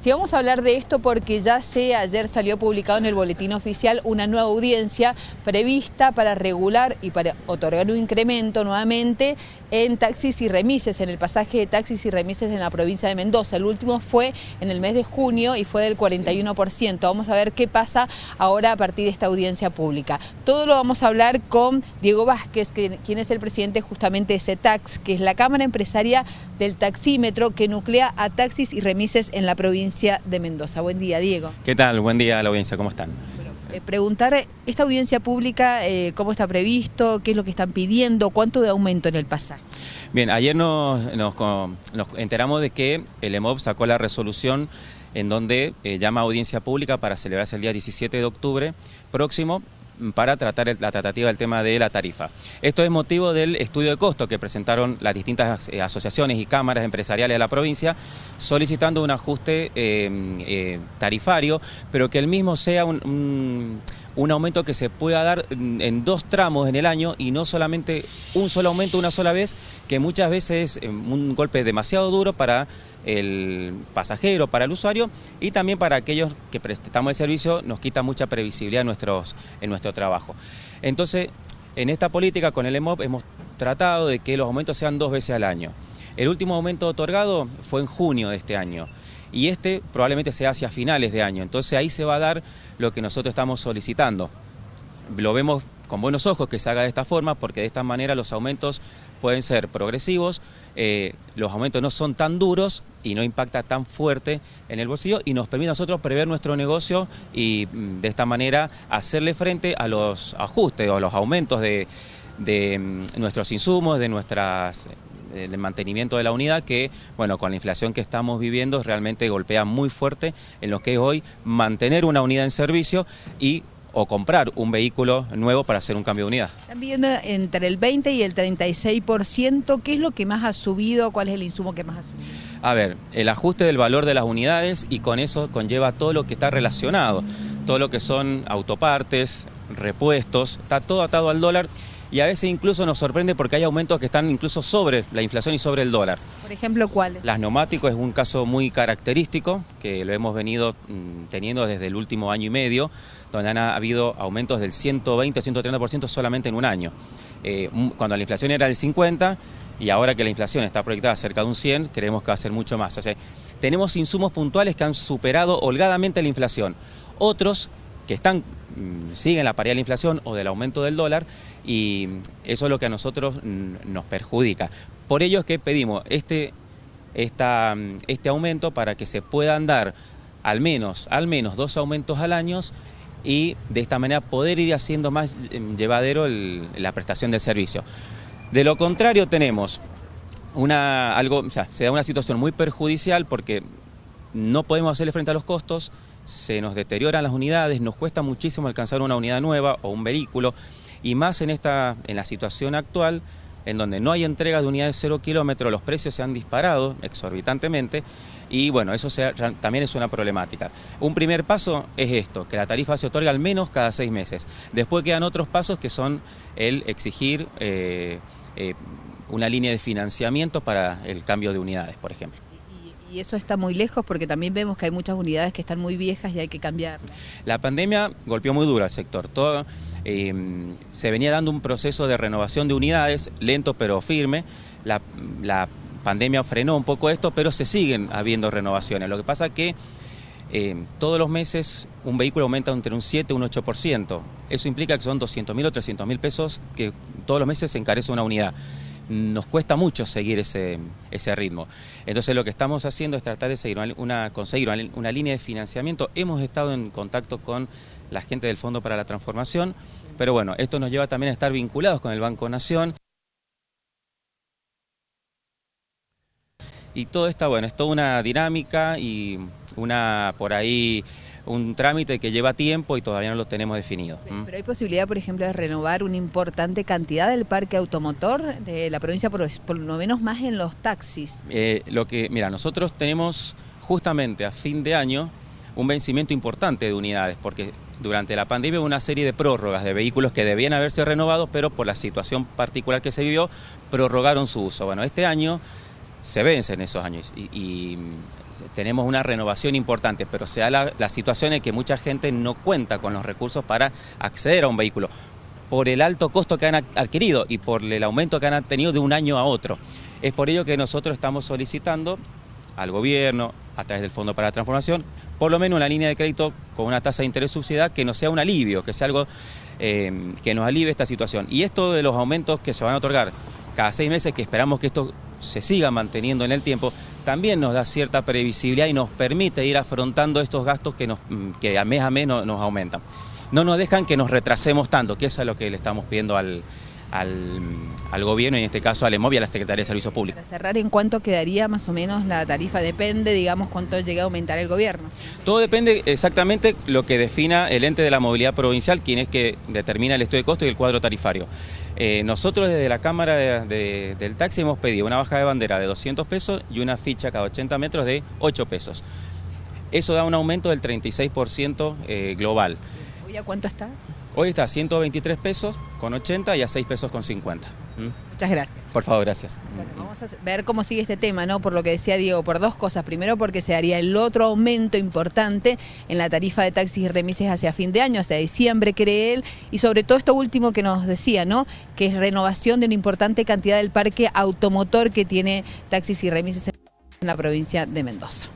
Si vamos a hablar de esto porque ya sé, ayer salió publicado en el boletín oficial una nueva audiencia prevista para regular y para otorgar un incremento nuevamente en taxis y remises, en el pasaje de taxis y remises en la provincia de Mendoza. El último fue en el mes de junio y fue del 41%. Vamos a ver qué pasa ahora a partir de esta audiencia pública. Todo lo vamos a hablar con Diego Vázquez, quien es el presidente justamente de CETAX, que es la Cámara Empresaria del Taxímetro que nuclea a taxis y remises en la provincia de Mendoza. Buen día, Diego. ¿Qué tal? Buen día a la audiencia, ¿cómo están? Eh, preguntar, esta audiencia pública, eh, ¿cómo está previsto? ¿Qué es lo que están pidiendo? ¿Cuánto de aumento en el pasaje? Bien, ayer nos, enteramos de que el EMOB sacó la resolución en donde eh, llama a audiencia pública para celebrarse el día 17 de octubre próximo para tratar la tratativa del tema de la tarifa. Esto es motivo del estudio de costo que presentaron las distintas eh, asociaciones y cámaras empresariales de la provincia, solicitando un ajuste eh, eh, tarifario, pero que el mismo sea un un aumento que se pueda dar en dos tramos en el año y no solamente un solo aumento una sola vez, que muchas veces es un golpe demasiado duro para el pasajero, para el usuario y también para aquellos que prestamos el servicio nos quita mucha previsibilidad en, nuestros, en nuestro trabajo. Entonces, en esta política con el EMOP hemos tratado de que los aumentos sean dos veces al año. El último aumento otorgado fue en junio de este año y este probablemente sea hacia finales de año. Entonces ahí se va a dar lo que nosotros estamos solicitando. Lo vemos con buenos ojos que se haga de esta forma porque de esta manera los aumentos pueden ser progresivos, eh, los aumentos no son tan duros y no impacta tan fuerte en el bolsillo y nos permite a nosotros prever nuestro negocio y mm, de esta manera hacerle frente a los ajustes o los aumentos de, de mm, nuestros insumos, de nuestras el mantenimiento de la unidad que, bueno, con la inflación que estamos viviendo realmente golpea muy fuerte en lo que es hoy mantener una unidad en servicio y o comprar un vehículo nuevo para hacer un cambio de unidad. Están viendo entre el 20 y el 36%, ¿qué es lo que más ha subido? ¿Cuál es el insumo que más ha subido? A ver, el ajuste del valor de las unidades y con eso conlleva todo lo que está relacionado, todo lo que son autopartes, repuestos, está todo atado al dólar y a veces incluso nos sorprende porque hay aumentos que están incluso sobre la inflación y sobre el dólar. Por ejemplo, ¿cuáles? Las neumáticos es un caso muy característico que lo hemos venido mm, teniendo desde el último año y medio, donde han habido aumentos del 120 130% solamente en un año. Eh, cuando la inflación era del 50 y ahora que la inflación está proyectada cerca de un 100, creemos que va a ser mucho más. O sea, tenemos insumos puntuales que han superado holgadamente la inflación. Otros que están, mm, siguen la paridad de la inflación o del aumento del dólar y eso es lo que a nosotros mm, nos perjudica. Por ello es que pedimos este, mm, este aumento para que se puedan dar al menos, al menos dos aumentos al año y de esta manera poder ir haciendo más llevadero la prestación del servicio. De lo contrario tenemos una, algo, o sea, se da una situación muy perjudicial porque no podemos hacerle frente a los costos, se nos deterioran las unidades, nos cuesta muchísimo alcanzar una unidad nueva o un vehículo, y más en, esta, en la situación actual, en donde no hay entrega de unidades cero kilómetros, los precios se han disparado exorbitantemente, y bueno, eso también es una problemática. Un primer paso es esto, que la tarifa se otorga al menos cada seis meses. Después quedan otros pasos que son el exigir eh, eh, una línea de financiamiento para el cambio de unidades, por ejemplo y eso está muy lejos porque también vemos que hay muchas unidades que están muy viejas y hay que cambiarlas. La pandemia golpeó muy duro al sector. Todo, eh, se venía dando un proceso de renovación de unidades, lento pero firme. La, pandemia frenó un poco esto, pero se siguen habiendo renovaciones. Lo que pasa es que eh, todos los meses un vehículo aumenta entre un 7 y un 8%. Eso implica que son 200 mil o 300 mil pesos que todos los meses se encarece una unidad nos cuesta mucho seguir ese, ese ritmo. Entonces lo que estamos haciendo es tratar de seguir una, conseguir una, línea de financiamiento. Hemos estado en contacto con la gente del Fondo para la Transformación, pero bueno, esto nos lleva también a estar vinculados con el Banco Nación. Y todo está bueno, es toda una dinámica y una por ahí un trámite que lleva tiempo y todavía no lo tenemos definido. Pero hay posibilidad, por ejemplo, de renovar una importante cantidad del parque automotor de la provincia, por, lo menos más en los taxis. Eh, lo que, mira, nosotros tenemos justamente a fin de año un vencimiento importante de unidades, porque durante la pandemia hubo una serie de prórrogas de vehículos que debían haberse renovado, pero por la situación particular que se vivió, prorrogaron su uso. Bueno, este año se vencen esos años y, tenemos una renovación importante, pero se da la, la situación en que mucha gente no cuenta con los recursos para acceder a un vehículo por el alto costo que han adquirido y por el aumento que han tenido de un año a otro. Es por ello que nosotros estamos solicitando al gobierno, a través del Fondo para la Transformación, por lo menos una línea de crédito con una tasa de interés subsidiada que no sea un alivio, que sea algo eh, que nos alivie esta situación. Y esto de los aumentos que se van a otorgar cada seis meses, que esperamos que esto se siga manteniendo en el tiempo, también nos da cierta previsibilidad y nos permite ir afrontando estos gastos que, nos, que a mes a mes nos, aumentan. No nos dejan que nos retrasemos tanto, que eso es lo que le estamos pidiendo al, gobierno, en este caso al EMOV y a la Secretaría de Servicios Públicos. Para cerrar, ¿en cuánto quedaría más o menos la tarifa? Depende, digamos, cuánto llegue a aumentar el gobierno. Todo depende exactamente lo que defina el ente de la movilidad provincial, quien es que determina el estudio de costo y el cuadro tarifario. Eh, nosotros desde la Cámara del Taxi hemos pedido una baja de bandera de 200 pesos y una ficha cada 80 metros de 8 pesos. Eso da un aumento del 36% eh, global. ¿Hoy a cuánto está? Hoy está a 123 pesos con 80 y a 6 pesos con 50. Muchas gracias. Por favor, gracias. vamos a ver cómo sigue este tema, ¿no? Por lo que decía Diego, por dos cosas. Primero, porque se haría el otro aumento importante en la tarifa de taxis y remises hacia fin de año, hacia diciembre, cree él. Y sobre todo esto último que nos decía, ¿no? Que es renovación de una importante cantidad del parque automotor que tiene taxis y remises en la provincia de Mendoza.